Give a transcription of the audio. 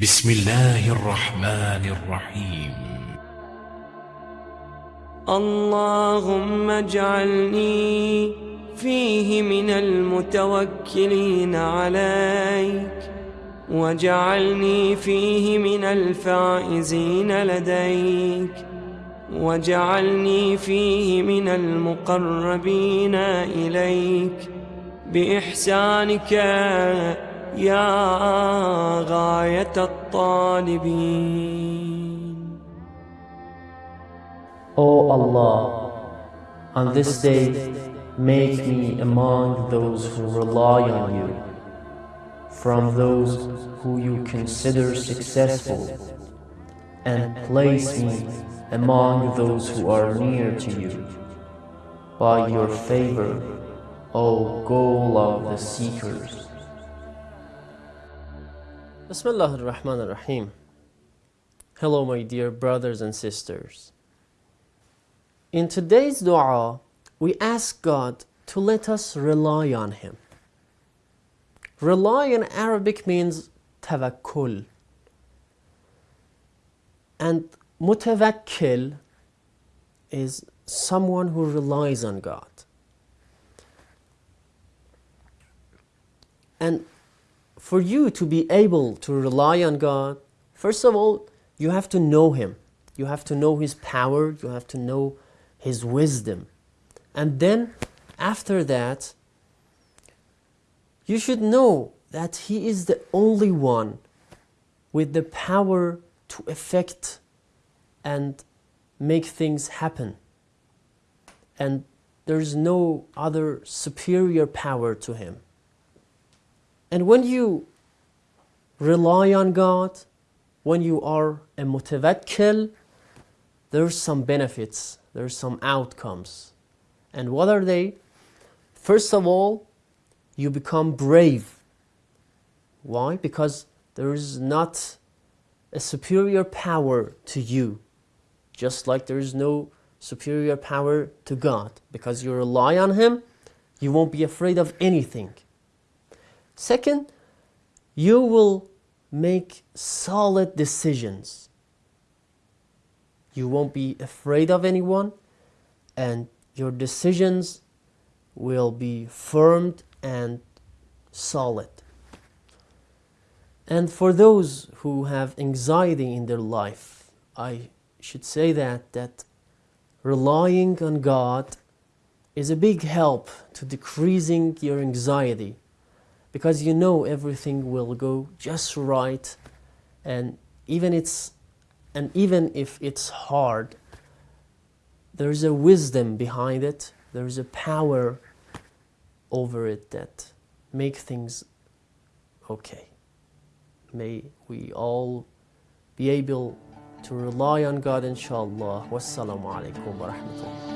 بسم الله الرحمن الرحيم. اللهم اجعلني فيه من المتوكلين عليك واجعلني فيه من الفائزين لديك واجعلني فيه من المقربين إليك. بإحسانك يا غاية الطالبين O Allah, on this day, make me among those who rely on you, from those who you consider successful, and place me among those who are near to you. By your favor, O goal of the seekers. Bismillah ar-Rahman ar-Rahim. Hello my dear brothers and sisters. In today's dua, we ask God to let us rely on Him. Rely in Arabic means tawakkul. And mutawakkil is someone who relies on God. And for you to be able to rely on God, first of all, you have to know Him. You have to know His power. You have to know His wisdom. And then, after that, you should know that He is the only one with the power to effect and make things happen. And there's no other superior power to Him. And when you rely on God, when you are a mutawakkil, there's some benefits, there's some outcomes. And what are they? First of all, you become brave. Why? Because there is not a superior power to you, just like there is no superior power to God. Because you rely on Him, you won't be afraid of anything. Second, you will make solid decisions. You won't be afraid of anyone, and your decisions will be firm and solid. And for those who have anxiety in their life, I should say that that relying on God is a big help to decreasing your anxiety because you know everything will go just right and even it's and even if it's hard there's a wisdom behind it there's a power over it that make things okay. May we all be able to rely on God inshallah. Wassalamu alaikum wa rahmatullah